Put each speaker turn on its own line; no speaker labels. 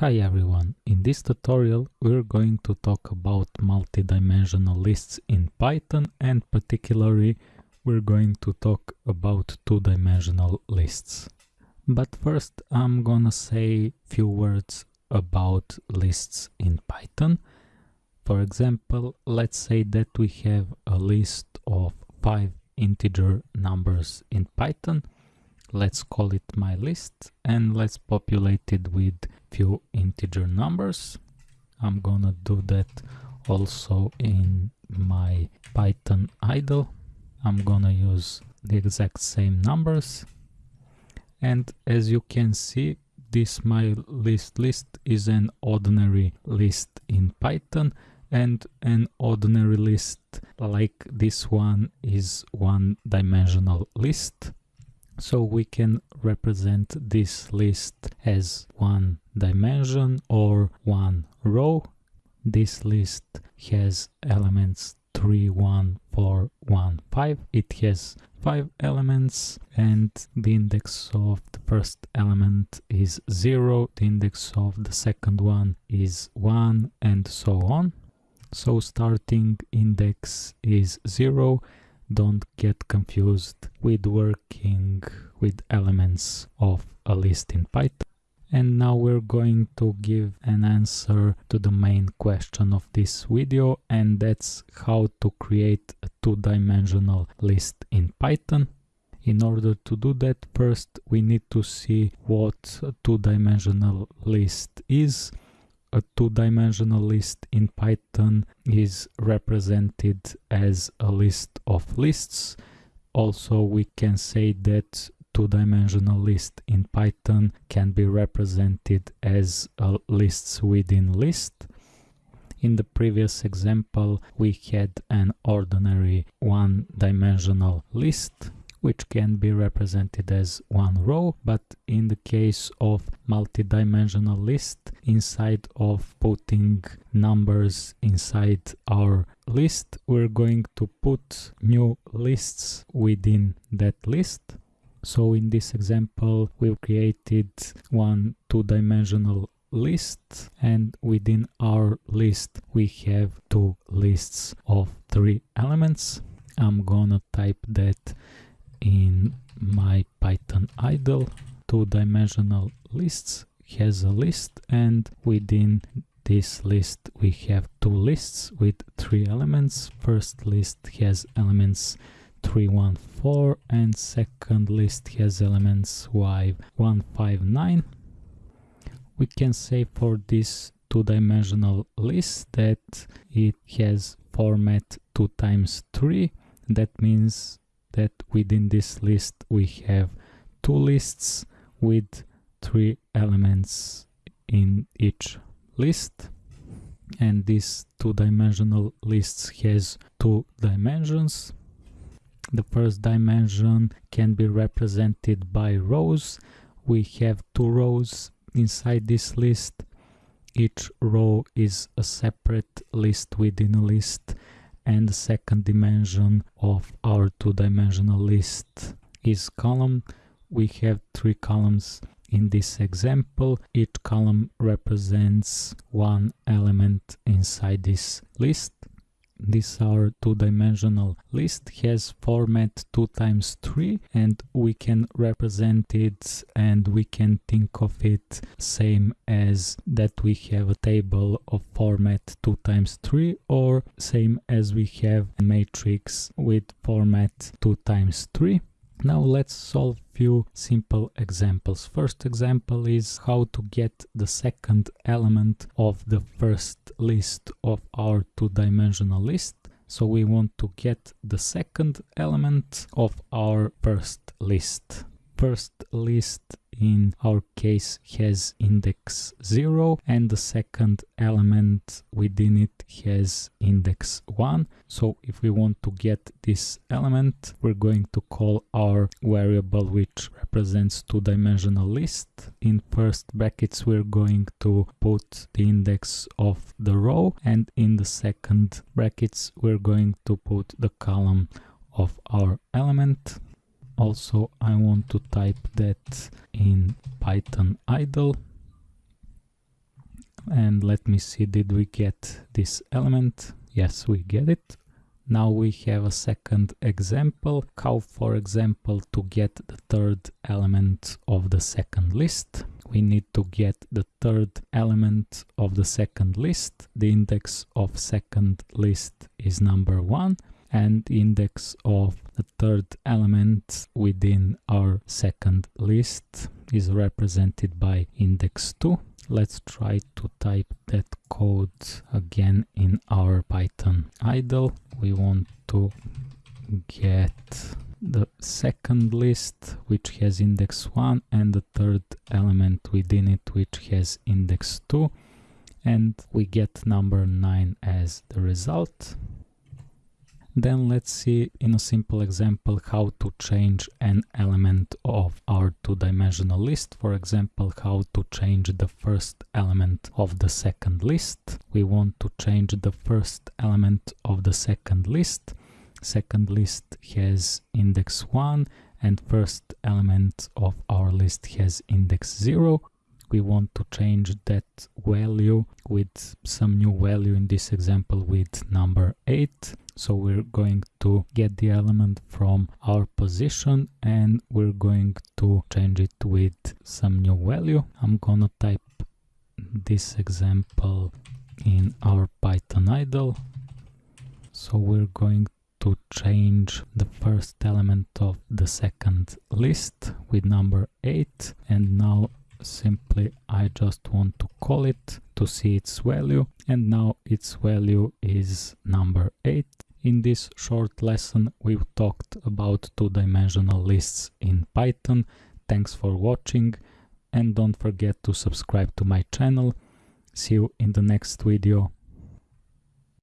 Hi everyone, in this tutorial we're going to talk about multidimensional lists in Python and particularly we're going to talk about two-dimensional lists. But first I'm gonna say few words about lists in Python. For example, let's say that we have a list of five integer numbers in Python let's call it my list and let's populate it with few integer numbers. I'm gonna do that also in my python idle. I'm gonna use the exact same numbers. And as you can see this my list list is an ordinary list in python and an ordinary list like this one is one dimensional list so we can represent this list as one dimension or one row. This list has elements 3, 1, 4, 1, 5. It has 5 elements and the index of the first element is 0, the index of the second one is 1 and so on. So starting index is 0 don't get confused with working with elements of a list in Python. And now we're going to give an answer to the main question of this video and that's how to create a two-dimensional list in Python. In order to do that, first we need to see what a two-dimensional list is a two-dimensional list in Python is represented as a list of lists. Also, we can say that two-dimensional list in Python can be represented as lists within list. In the previous example, we had an ordinary one-dimensional list which can be represented as one row, but in the case of multi-dimensional list, inside of putting numbers inside our list, we're going to put new lists within that list. So in this example, we've created one two-dimensional list and within our list we have two lists of three elements. I'm gonna type that in my Python idle two-dimensional lists has a list and within this list we have two lists with three elements. First list has elements 314 and second list has elements y159. We can say for this two-dimensional list that it has format 2 times 3. That means that within this list we have two lists with three elements in each list. And this two-dimensional list has two dimensions. The first dimension can be represented by rows. We have two rows inside this list. Each row is a separate list within a list and the second dimension of our two-dimensional list is column. We have three columns in this example. Each column represents one element inside this list this our two-dimensional list. Has format 2 times 3 and we can represent it and we can think of it same as that we have a table of format 2 times 3 or same as we have a matrix with format 2 times 3 now let's solve few simple examples. First example is how to get the second element of the first list of our two-dimensional list. So we want to get the second element of our first list. First list in our case has index 0 and the second element within it has index 1 so if we want to get this element we're going to call our variable which represents two-dimensional list. In first brackets we're going to put the index of the row and in the second brackets we're going to put the column of our element also I want to type that in Python idle and let me see did we get this element yes we get it now we have a second example, how for example to get the third element of the second list. We need to get the third element of the second list. The index of second list is number one and index of the third element within our second list is represented by index 2 let's try to type that code again in our python idle. We want to get the second list which has index 1 and the third element within it which has index 2 and we get number 9 as the result then let's see in a simple example how to change an element of our two-dimensional list. For example, how to change the first element of the second list. We want to change the first element of the second list. Second list has index 1 and first element of our list has index 0 we want to change that value with some new value in this example with number 8 so we're going to get the element from our position and we're going to change it with some new value. I'm gonna type this example in our python idle. So we're going to change the first element of the second list with number 8 and now simply I just want to call it to see its value and now its value is number 8. In this short lesson we've talked about two-dimensional lists in Python. Thanks for watching and don't forget to subscribe to my channel. See you in the next video.